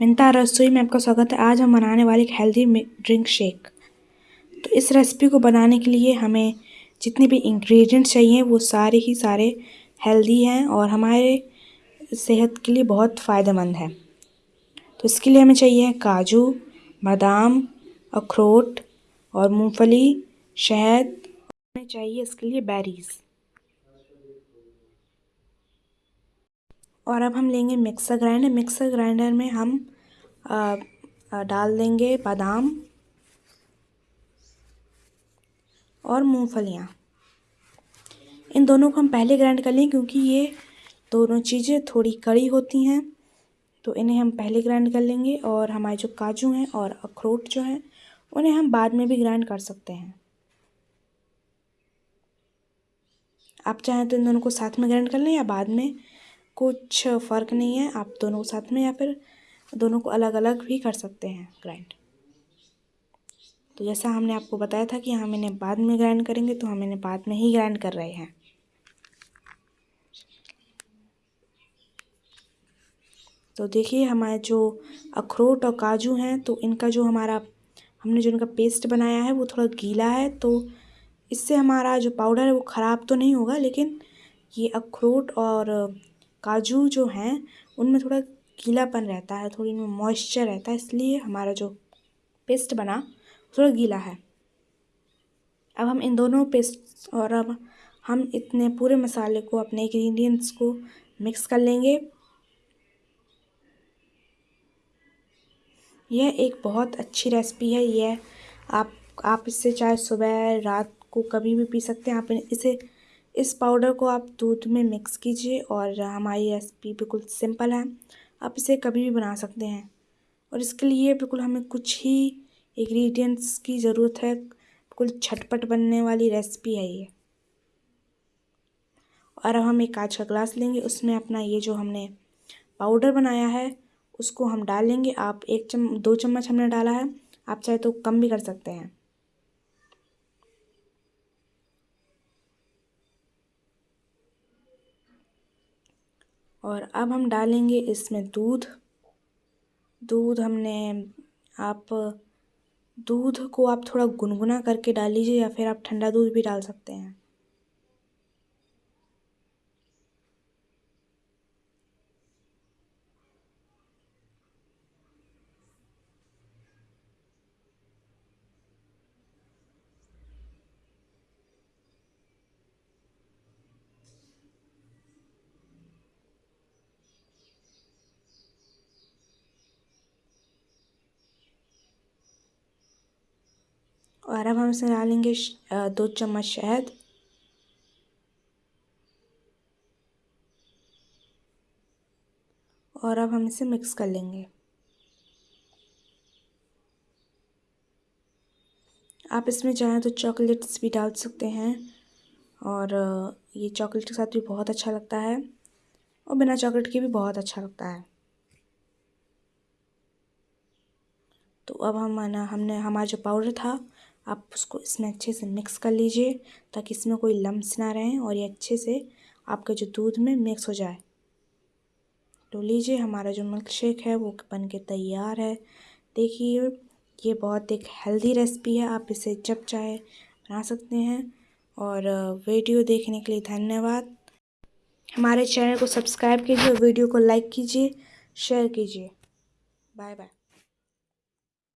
मिनता रसोई में आपका स्वागत है। आज हम बनाने वाले एक हेल्दी ड्रिंक शेक तो इस रेसिपी को बनाने के लिए हमें जितने भी इंग्रेडिएंट्स चाहिए, वो सारे ही सारे हेल्दी हैं और हमारे सेहत के लिए बहुत फ़ायदेमंद है। तो इसके लिए हमें चाहिए काजू, बादाम, अखरोट और मूंगफली, शहद हमें चाहिए इसके लिए बेरीज़ और अब हम लेंगे मिक्सर ग्राइंडर। मिक्सर ग्राइंडर में हम आ, आ, डाल देंगे बादाम और मूंगफलियाँ। इन दोनों को हम पहले ग्राइंड कर लें क्योंकि ये दोनों चीज़ें थोड़ी कड़ी होती हैं तो इन्हें हम पहले ग्राइंड कर लेंगे और हमारे जो काजू हैं और अखरोट जो हैं उन्हें हम बाद में भी ग्राइंड कर सकते हैं। आप चाहें तो इन दोनों को साथ में ग्राइंड कर लें या बाद में कुछ फ़र्क नहीं है, आप दोनों साथ में या फिर दोनों को अलग अलग भी कर सकते हैं ग्राइंड तो जैसा हमने आपको बताया था कि हम इन्हें बाद में ग्राइंड करेंगे तो हम इन्हें बाद में ही ग्राइंड कर रहे हैं। तो देखिए, हमारे जो अखरोट और काजू हैं तो इनका जो हमारा, हमने जो इनका पेस्ट बनाया है, वो थोड़ा गीला है तो इससे हमारा जो पाउडर है, वो ख़राब तो नहीं होगा, लेकिन ये अखरोट और काजू जो हैं, उनमें थोड़ा गीलापन रहता है, थोड़ी इनमें मॉइस्चर रहता है, इसलिए हमारा जो पेस्ट बना, थोड़ा गीला है। अब हम इन दोनों पेस्ट और अब हम इतने पूरे मसाले को, अपने इंग्रेडिएंट्स को मिक्स कर लेंगे। यह एक बहुत अच्छी रेसिपी है, यह आप आप इससे चाहे सुबह, रात को कभी भी पी सकते हैं, आप इसे इस पाउडर को आप दूध में मिक्स कीजिए और हमारी रेसिपी बिल्कुल सिंपल है। आप इसे कभी भी बना सकते हैं। और इसके लिए बिल्कुल हमें कुछ ही इंग्रेडिएंट्स की ज़रूरत है। बिल्कुल झटपट बनने वाली रेसिपी है ये। और अब हम एक कांच का ग्लास लेंगे। उसमें अपना ये जो हमने पाउडर बनाया है, उसको हम डालेंगे। आप एक चम, दो चम्मच हमने डाला है। आप चाहे तो कम भी कर सकते हैं। और अब हम डालेंगे इसमें दूध। दूध हमने, आप दूध को आप थोड़ा गुनगुना करके डाल लीजिए या फिर आप ठंडा दूध भी डाल सकते हैं। और अब हम इसमें डालेंगे दो चम्मच शहद। और अब हम इसे मिक्स कर लेंगे। आप इसमें चाहें तो चॉकलेट्स भी डाल सकते हैं और ये चॉकलेट के साथ भी बहुत अच्छा लगता है और बिना चॉकलेट के भी बहुत अच्छा लगता है। तो अब हम हमने, हमारा जो पाउडर था आप उसको इसमें अच्छे से मिक्स कर लीजिए, ताकि इसमें कोई लम्स ना रहें और ये अच्छे से आपके जो दूध में मिक्स हो जाए। तो लीजिए, हमारा जो मिल्क शेक है वो बन के तैयार है। देखिए, ये बहुत एक हेल्दी रेसिपी है, आप इसे जब चाहे बना सकते हैं। और, वीडियो देखने के लिए धन्यवाद। हमारे चैनल को सब्सक्राइब कीजिए वीडियो को लाइक कीजिए शेयर कीजिए। Bye bye